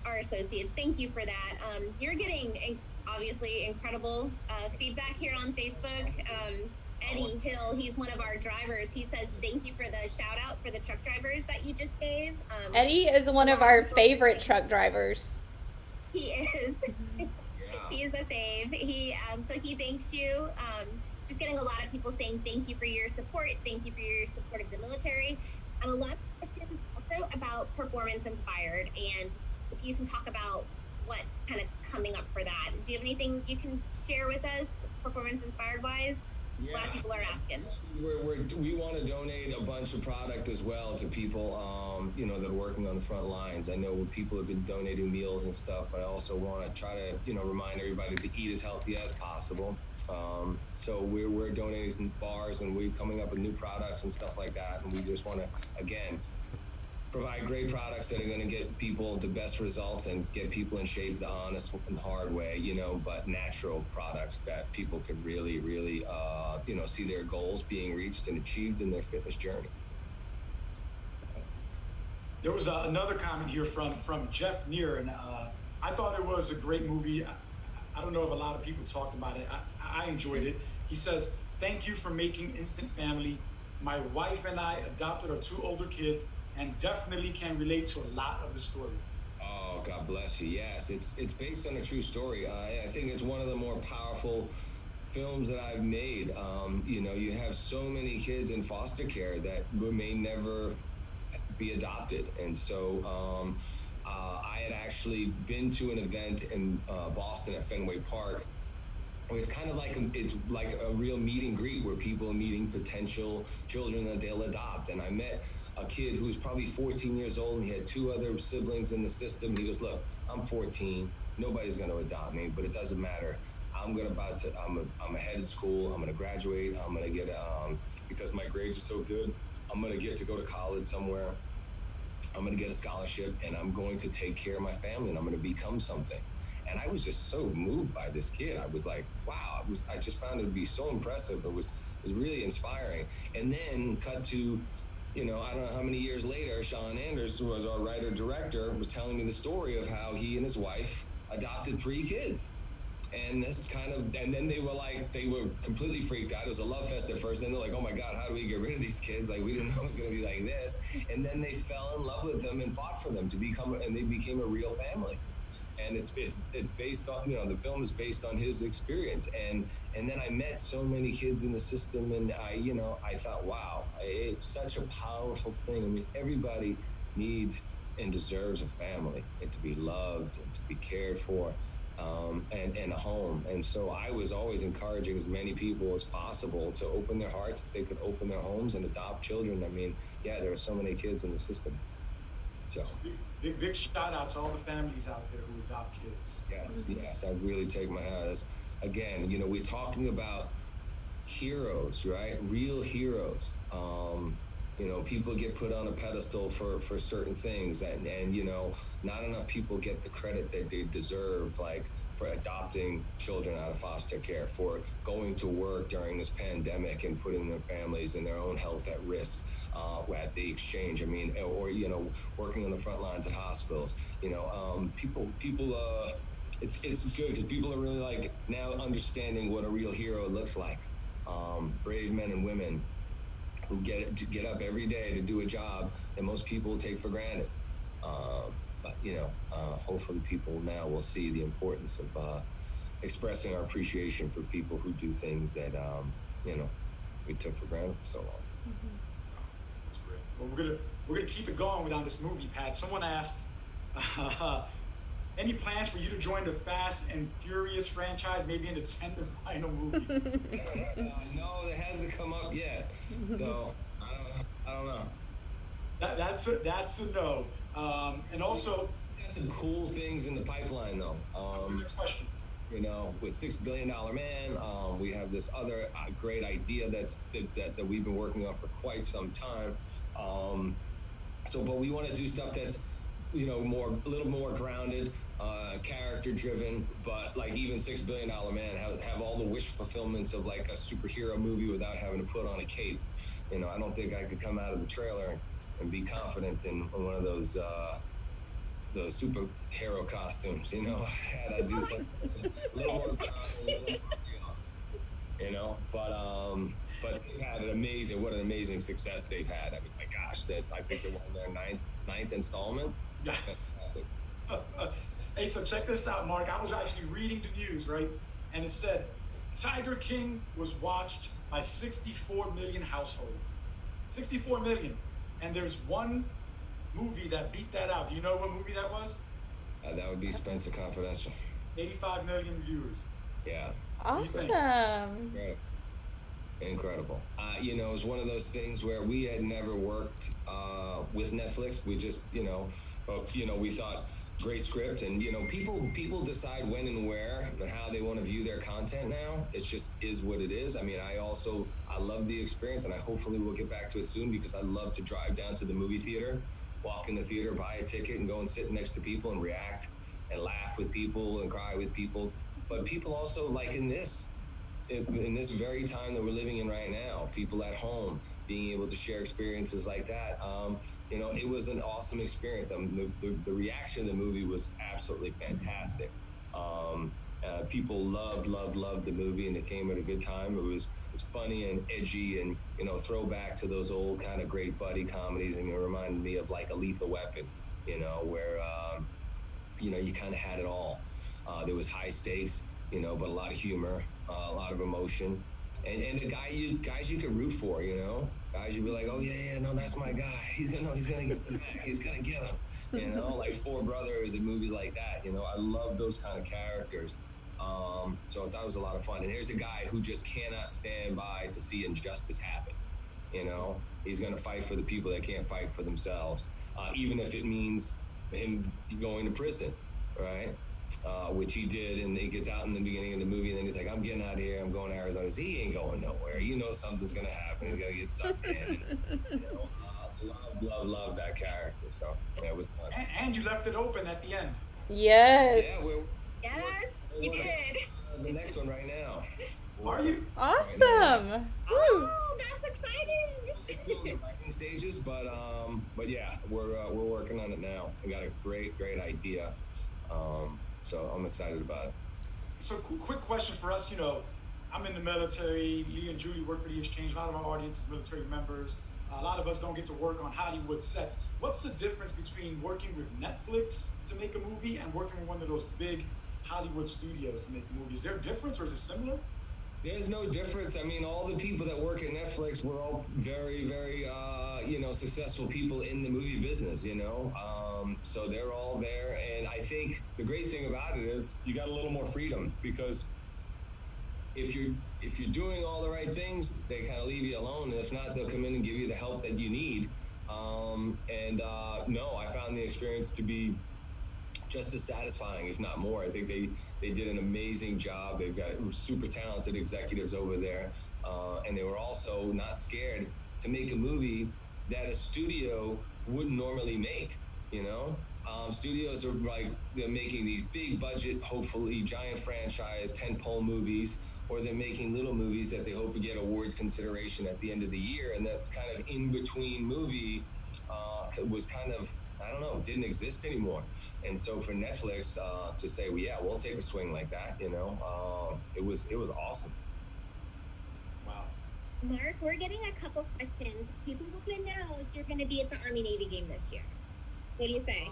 our associates. Thank you for that. Um, you're getting obviously incredible uh, feedback here on Facebook. Um, Eddie Hill, he's one of our drivers. He says thank you for the shout out for the truck drivers that you just gave. Um, Eddie is one of our favorite truck drivers. He is. yeah. He's a fave. He um, so he thanks you. Just getting a lot of people saying thank you for your support, thank you for your support of the military, and a lot of questions also about performance inspired. And if you can talk about what's kind of coming up for that, do you have anything you can share with us, performance inspired wise? Yeah. A lot of people are asking. We're, we're, we want to donate a bunch of product as well to people, um, you know, that are working on the front lines. I know people have been donating meals and stuff, but I also want to try to, you know, remind everybody to eat as healthy as possible. Um, so we're, we're donating some bars and we're coming up with new products and stuff like that. And we just want to, again, provide great products that are going to get people the best results and get people in shape the honest and hard way, you know, but natural products that people can really, really, uh, you know, see their goals being reached and achieved in their fitness journey. There was uh, another comment here from from Jeff Neer, and uh, I thought it was a great movie. I, I, don't know if a lot of people talked about it. I, I enjoyed it. He says, "Thank you for making Instant Family. My wife and I adopted our two older kids and definitely can relate to a lot of the story. Oh, God bless you. Yes, it's it's based on a true story. I, I think it's one of the more powerful films that I've made. Um, you know, you have so many kids in foster care that may never be adopted, and so. Um, uh, I had actually been to an event in uh, Boston at Fenway Park it's kind of like a, it's like a real meet and greet where people are meeting potential children that they'll adopt. And I met a kid who was probably 14 years old and he had two other siblings in the system. He goes, look, I'm 14. Nobody's going to adopt me, but it doesn't matter. I'm going to about to, I'm, a, I'm ahead in school. I'm going to graduate. I'm going to get, um, because my grades are so good, I'm going to get to go to college somewhere. I'm going to get a scholarship and I'm going to take care of my family and I'm going to become something. And I was just so moved by this kid. I was like, wow, I was, I just found it to be so impressive. It was, it was really inspiring. And then cut to you know, I don't know how many years later, Sean Anders, who was our writer director, was telling me the story of how he and his wife adopted three kids. And this kind of, and then they were like, they were completely freaked out. It was a love fest at first. Then they're like, oh my God, how do we get rid of these kids? Like, we didn't know it was going to be like this. And then they fell in love with them and fought for them to become, and they became a real family and it's it's it's based on you know the film is based on his experience and and then I met so many kids in the system and I you know I thought wow it's such a powerful thing I mean everybody needs and deserves a family and to be loved and to be cared for um, and, and a home. And so I was always encouraging as many people as possible to open their hearts if they could open their homes and adopt children. I mean, yeah, there are so many kids in the system. So big, big, big shout out to all the families out there who adopt kids. Yes, yes, I really take my hat. Off. Again, you know, we're talking about heroes, right? Real heroes. Um, you know, people get put on a pedestal for for certain things, and and you know, not enough people get the credit that they deserve. Like for adopting children out of foster care, for going to work during this pandemic and putting their families and their own health at risk uh, at the exchange. I mean, or you know, working on the front lines at hospitals. You know, um, people people. Uh, it's it's good because people are really like now understanding what a real hero looks like. Um, brave men and women who get to get up every day to do a job that most people take for granted. Um, you know, uh, hopefully people now will see the importance of uh, expressing our appreciation for people who do things that um, you know we took for granted for so long. That's great. Well, we're gonna we're gonna keep it going without this movie, Pat. Someone asked, uh, any plans for you to join the Fast and Furious franchise, maybe in the tenth and final movie? uh, no, that hasn't come up yet. So I don't know. I don't know. that, that's a that's a no. Um, and also, Got some cool things in the pipeline though. Um, next question. you know, with six billion dollar man, um, we have this other uh, great idea that's that, that, that we've been working on for quite some time. Um, so, but we want to do stuff that's you know more a little more grounded, uh, character driven. But like even six billion dollar man have have all the wish fulfillments of like a superhero movie without having to put on a cape. You know, I don't think I could come out of the trailer and, and be confident in, one of those. Uh, those superhero costumes, you know, I had to do something a little more grounded, a little more real, you know. But um, but they've had an amazing, what an amazing success they've had. I mean, my gosh, that I think they're on their ninth ninth installment. Yeah. Fantastic. hey, so check this out, Mark. I was actually reading the news, right? And it said Tiger King was watched by 64 million households. 64 million. And there's one movie that beat that out. Do you know what movie that was? Uh, that would be Spencer Confidential. 85 million viewers. Yeah. do you think? Awesome. Incredible. Incredible. Uh, you know, it's one of those things where we had never worked uh, with Netflix. We just, you know, uh, you know, we thought great script, and you know, people people decide when and where and how they want to view their content now. It just is what it is. I mean, I also I love the experience, and I hopefully will get back to it soon because I love to drive down to the movie theater, walk in the theater, buy a ticket, and go and sit next to people and react and laugh with people and cry with people. But people also like in this in this very time that we're living in right now, people at home being able to share experiences like that. Um, you know, it was an awesome experience. Um, the, the, the reaction of the movie was absolutely fantastic. Um, uh, people loved, loved, loved the movie, and it came at a good time. It was it's funny and edgy, and you know, throwback to those old kind of great buddy comedies, and it reminded me of like a Lethal Weapon, you know, where um, you know you kind of had it all. Uh, there was high stakes, you know, but a lot of humor, uh, a lot of emotion, and and the guy you guys you could root for, you know, guys you'd be like, oh yeah, yeah, no, that's my guy. He's gonna, no, he's gonna get the back. He's gonna get him, you know, like Four Brothers and movies like that. You know, I love those kind of characters. Um, so that was a lot of fun. And here's a guy who just cannot stand by to see injustice happen. You know, he's going to fight for the people that can't fight for themselves, uh, even if it means him going to prison, right? Uh, which he did, and he gets out in the beginning of the movie, and then he's like, "I'm getting out of here. I'm going to Arizona." So he ain't going nowhere. You know something's gonna happen. He's gonna get sucked in. And, you know, uh, love, love, love that character. So yeah, it was fun. And, and you left it open at the end. Yes. Yeah, we're, Yes, you did. uh, the next one right now. Are you? Awesome. Woo. Oh, that's It's still in the exciting. stages, but um, but yeah, we're uh, we're working on it now. We got a great great idea, um, so I'm excited about it. So, qu- quick question for us. You know, I'm in the military. Lee and Julie work for the exchange. A lot of our audience is military members. a lot of us don't get to work on Hollywood sets. What's the difference between working with Netflix to make a movie and working with one of those big Hollywood studios to make a movie? Is there a difference or is it similar? There's no difference. I mean, all the people that work at Netflix were all very, very, uh, you know, successful people in the movie business. You know, um, so they're all there. And I think the great thing about it is you got a little more freedom because if you're if you're doing all the right things, they kind of leave you alone. And if not, they'll come in and give you the help that you need. Um, and uh, no, I found the experience to be just as satisfying, if not more. I think they they did an amazing job. They've got super talented executives over there, uh, and they were also not scared to make a movie that a studio wouldn't normally make. You know, um, studios are like they're making these big budget, hopefully giant franchise, tentpole movies, or they're making little movies that they hope to get awards consideration at the end of the year, and that kind of in between movie uh, was kind of I don't know, didn't exist anymore. And so for Netflix uh, to say, well, yeah, we'll take a swing like that, you know, uh, it was it was awesome. Wow. Mark, we're getting a couple questions. People want to know if you're going to be at the Army Navy game this year. What do you say?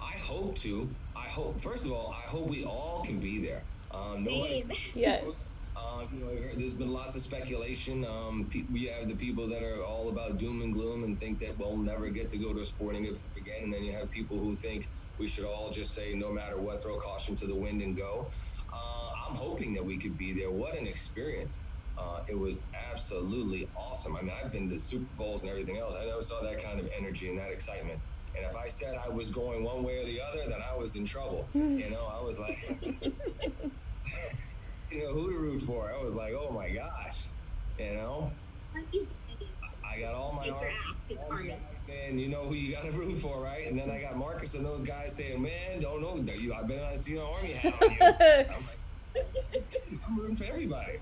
I hope to. I hope. First of all, I hope we all can be there. Um, nobody, Same. Yes. Uh, you know, there's been lots of speculation. Um, pe- we have the people that are all about doom and gloom and think that we'll never get to go to a sporting event again, and then you have people who think we should all just say, no matter what, throw caution to the wind and go. Uh, I'm hoping that we could be there. What an experience! Uh, it was absolutely awesome. I mean, I've been to Super Bowls and everything else. I never saw that kind of energy and that excitement. And if I said I was going one way or the other, then I was in trouble. you know, I was like, you know, who to root for? I was like, oh my gosh, you know. I got all my, arm, all my guys saying, you know who you got to root for, right? And then I got Marcus and those guys saying, man, don't know, you. I bet I see an army hat on you. I'm like, I'm rooting for everybody.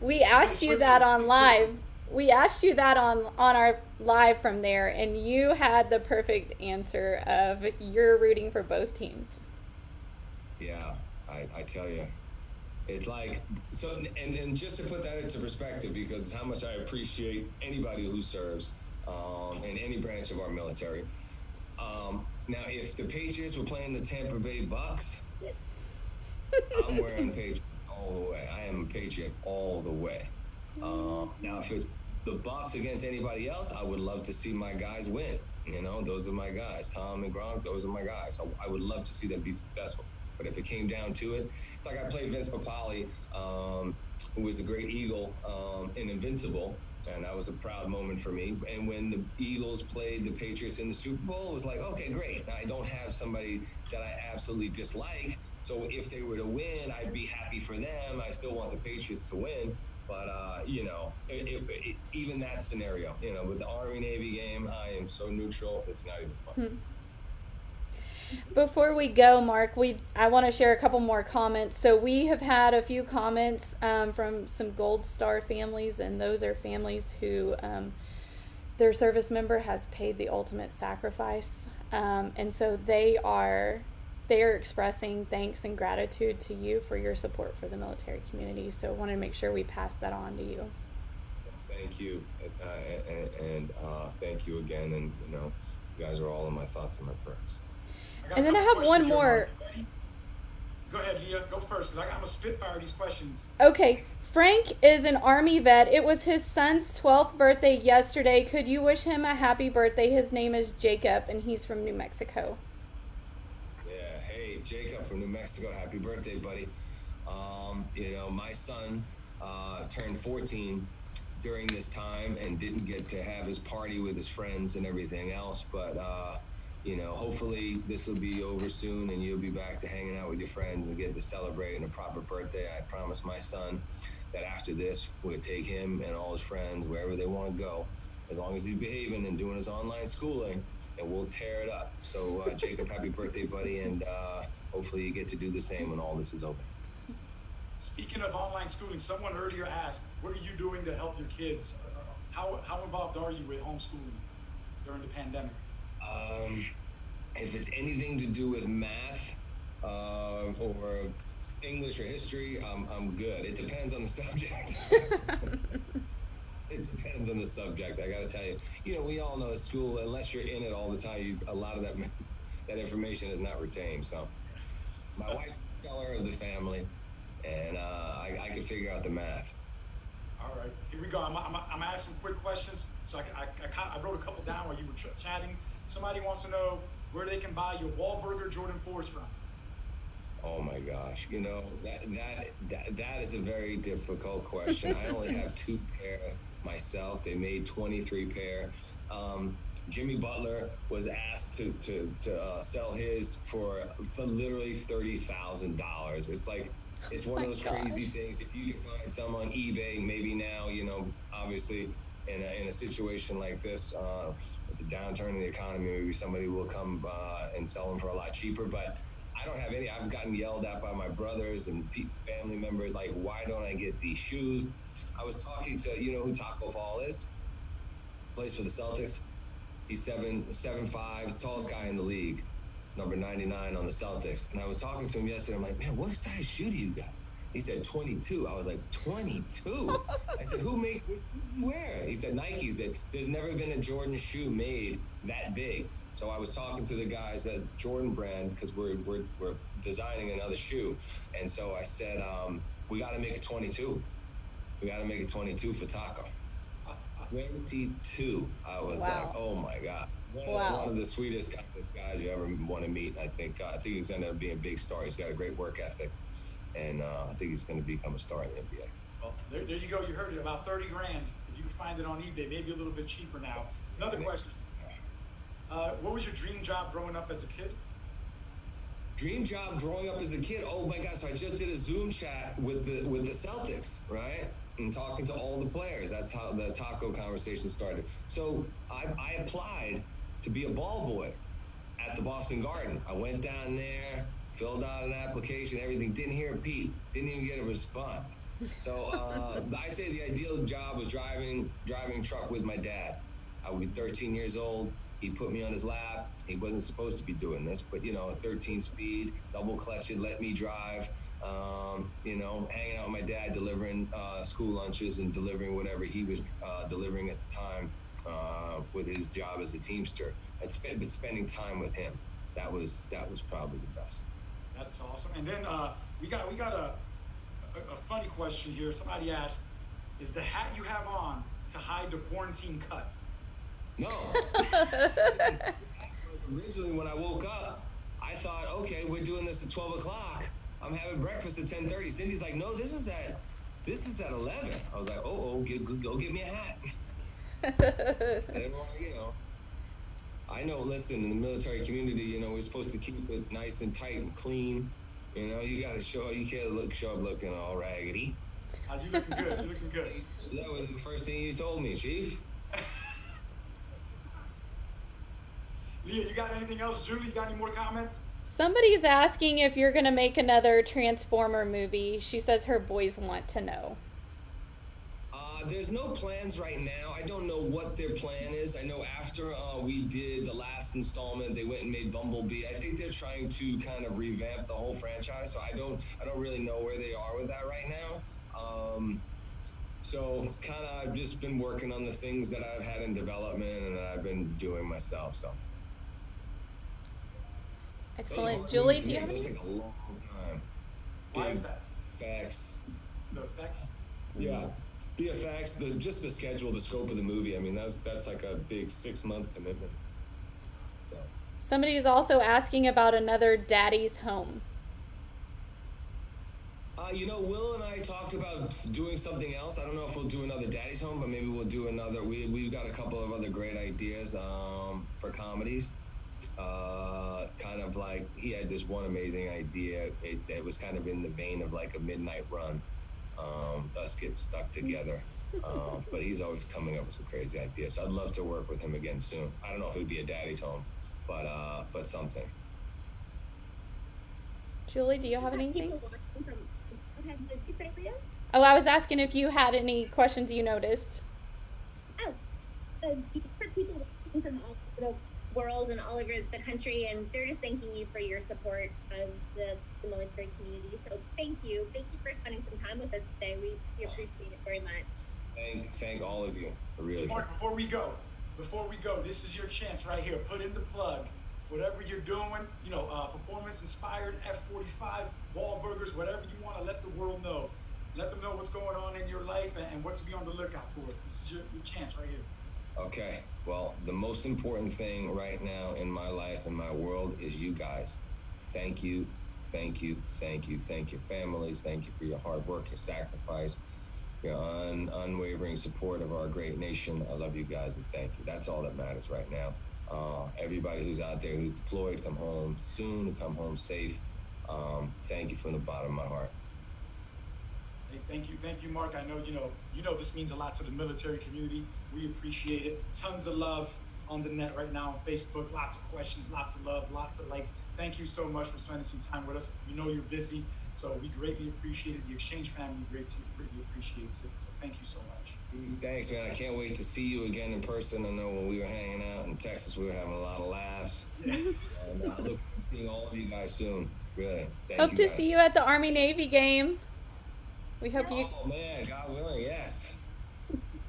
We asked you that on live. We asked you that on on our live from there, and you had the perfect answer of you're rooting for both teams. Yeah, I, I tell you, it's like so. And, and just to put that into perspective, because how much I appreciate anybody who serves um, in any branch of our military. Um, now, if the Patriots were playing the Tampa Bay Bucs, I'm wearing Patriots all the way. I am a Patriot all the way. Um, now, if it's the Bucs against anybody else, I would love to see my guys win. You know, those are my guys. Tom and Gronk, those are my guys. So I would love to see them be successful. But if it came down to it, it's like I played Vince Papale, um, who was a great Eagle um, in Invincible, and that was a proud moment for me. And when the Eagles played the Patriots in the Super Bowl, it was like, okay, great. Now I don't have somebody that I absolutely dislike. So if they were to win, I'd be happy for them. I still want the Patriots to win. But uh, you know, it, it, it, even that scenario, you know, with the Army Navy game, I am so neutral. It's not even fun. Before we go, Mark, we I want to share a couple more comments. So we have had a few comments um, from some Gold Star families, and those are families who um, their service member has paid the ultimate sacrifice, um, and so they are they are expressing thanks and gratitude to you for your support for the military community. So I wanted to make sure we pass that on to you. Thank you, uh, and, and uh, thank you again. And you know, you guys are all in my thoughts and my prayers. And then I have one more. Go ahead, Leah. Go first, because I'm going to spitfire these questions. Okay. Frank is an Army vet. It was his son's 12th birthday yesterday. Could you wish him a happy birthday? His name is Jacob, and he's from New Mexico. Yeah. Hey, Jacob from New Mexico. Happy birthday, buddy. Um, you know, my son uh, turned 14 during this time and didn't get to have his party with his friends and everything else, but. Uh, you know, hopefully this will be over soon and you'll be back to hanging out with your friends and get to celebrate and a proper birthday. I promise my son that after this, we'll take him and all his friends wherever they want to go, as long as he's behaving and doing his online schooling, and we'll tear it up. So, uh, Jacob, happy birthday, buddy, and uh, hopefully you get to do the same when all this is over. Speaking of online schooling, someone earlier asked, "What are you doing to help your kids? Uh, how how involved are you with homeschooling during the pandemic?" Um, if it's anything to do with math uh, or English or history, I'm, I'm good. It depends on the subject. it depends on the subject. I got to tell you. You know, we all know at school, unless you're in it all the time, you, a lot of that that information is not retained. So, my wife's the color of the family, and uh, I, I can figure out the math. All right, here we go. I'm, I'm, I'm asking quick questions. So I, I, I, I wrote a couple down while you were ch- chatting. Somebody wants to know where they can buy your Wahlburger Jordan 4s from. Oh my gosh, you know that that that, that is a very difficult question. I only have two pair myself. They made 23 pair. Um, Jimmy Butler was asked to to, to uh, sell his for, for literally thirty thousand dollars. It's like it's one oh of those gosh. crazy things. If you can find some on eBay, maybe now you know, obviously in a, in a situation like this, uh, with the downturn in the economy, maybe somebody will come uh, and sell them for a lot cheaper. But I don't have any. I've gotten yelled at by my brothers and family members, like, why don't I get these shoes? I was talking to, you know who Tacko Fall is? Plays for the Celtics. He's seven seven five, tallest guy in the league, number 99 on the Celtics. And I was talking to him yesterday. I'm like, man, what size shoe do you got? He said 22. I was like, 22? I said, who made, where? He said, Nike. He said, there's never been a Jordan shoe made that big. So I was talking to the guys at Jordan Brand because we're, we're we're designing another shoe, and so I said um, we got to make a 22. We got to make a 22 for Tacko. 22. I was Wow. like, oh my god. One, Wow. of, one of the sweetest guys you ever want to meet. I think uh, I think he's ended up being a big star. He's got a great work ethic, and uh, I think he's going to become a star in the NBA. Well, there, there you go. You heard it. About 30 grand. If you can find it on eBay, maybe a little bit cheaper now. Another question. Uh, what was your dream job growing up as a kid? Dream job growing up as a kid. Oh my God! So I just did a Zoom chat with the with the Celtics, right? And talking to all the players. That's how the Tacko conversation started. So I, I applied to be a ball boy at the Boston Garden. I went down there, filled out an application, everything. Didn't hear a peep. Didn't even get a response. So uh, I'd say the ideal job was driving driving truck with my dad. I would be 13 years old. He put me on his lap. He wasn't supposed to be doing this, but you know, a 13 speed, double clutch it, let me drive. Um, you know, hanging out with my dad, delivering uh, school lunches and delivering whatever he was uh, delivering at the time uh, with his job as a teamster. And spend, but spending time with him, that was that was probably the best. That's awesome. And then uh, we got we got a, a a funny question here. Somebody asked, "Is the hat you have on to hide the quarantine cut?" No. Originally, when I woke up, I thought, okay, we're doing this at 12 o'clock. I'm having breakfast at 10:30. Cindy's like, no, this is at this is at 11. I was like, oh, oh, get, go, go get me a hat. I didn't want to, you know. I know. Listen, in the military community, you know, we're supposed to keep it nice and tight and clean. You know, you got to show. You can't look show up looking all raggedy. Uh, you looking good. You looking good. That was the first thing you told me, Chief. Leah, you got anything else? Julie, you got any more comments? Somebody's asking if you're going to make another Transformer movie. She says her boys want to know. Uh, there's no plans right now. I don't know what their plan is. I know after uh, we did the last installment, they went and made Bumblebee. I think they're trying to kind of revamp the whole franchise. So I don't, I don't really know where they are with that right now. Um, so kind of, I've just been working on the things that I've had in development and that I've been doing myself. So Excellent. Julie, to do you me, have any? take a long time. Why is that? Facts. The effects. Yeah. The effects, the just the schedule, the scope of the movie. I mean, that's that's like a big six month commitment. So, Somebody is also asking about another Daddy's Home. uh, you know, Will and I talked about doing something else. I don't know if we'll do another Daddy's Home, but maybe we'll do another. We we've got a couple of other great ideas um, for comedies. Uh, kind of like he had this one amazing idea. It, it was kind of in the vein of like a midnight run. Um, us get stuck together. Um, but he's always coming up with some crazy ideas. So I'd love to work with him again soon. I don't know if it would be a daddy's home, but uh, but something. Julie, do you have anything? people watching From, go ahead, what did you say, Leah? Oh, I was asking if you had any questions you noticed. Oh, uh, you've people watching from all over the world and all over the country, and they're just thanking you for your support of the, the military community. So thank you. Thank you for spending some time with us today. We, we appreciate it very much. Thank thank all of you. I really. Mark, before we go, before we go, this is your chance right here. Put in the plug. Whatever you're doing, you know, uh, performance inspired, F45, Wahlburgers, whatever you want to let the world know. Let them know what's going on in your life and, and what to be on the lookout for. This is your, your chance right here. Okay. Well, the most important thing right now in my life and my world is you guys. Thank you, thank you, thank you, thank your families, thank you for your hard work, your sacrifice, your un- unwavering support of our great nation. I love you guys and thank you. That's all that matters right now. Uh, everybody who's out there who's deployed, come home soon, come home safe. Um, thank you from the bottom of my heart. Hey, thank you, thank you, Mark. I know you know you know this means a lot to the military community. We appreciate it. Tons of love on the net right now on Facebook. Lots of questions, lots of love, lots of likes. Thank you so much for spending some time with us. We know you're busy, so we greatly appreciate it. The Exchange family greatly, greatly appreciates it. So thank you so much. Thanks, man. I can't wait to see you again in person. I know when we were hanging out in Texas, we were having a lot of laughs. Yeah. And uh, I look forward to seeing all of you guys soon. Really. Thank Hope you to guys. see you at the Army Navy game. We hope you. Oh man, God willing, yes.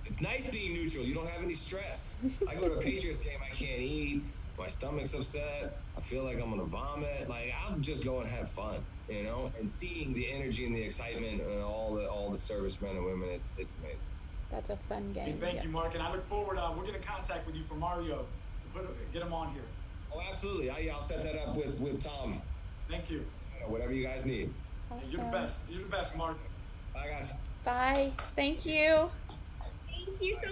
It's nice being neutral. You don't have any stress. I go to a Patriots game, I can't eat. my stomach's upset. I feel like I'm gonna vomit. Like I'm just going to have fun, you know. And seeing the energy and the excitement and all the all the servicemen and women, it's it's amazing. That's a fun Hey, game. thank yeah. you, Mark, and I look forward. Uh, we'll get in contact with you for Mario to put get him on here. Oh, absolutely. I, I'll set that up with with Tom. Thank you. You know, whatever you guys need. Hey, You're the best. You're the best, Mark. Bye, guys. Bye. Thank you. Thank you so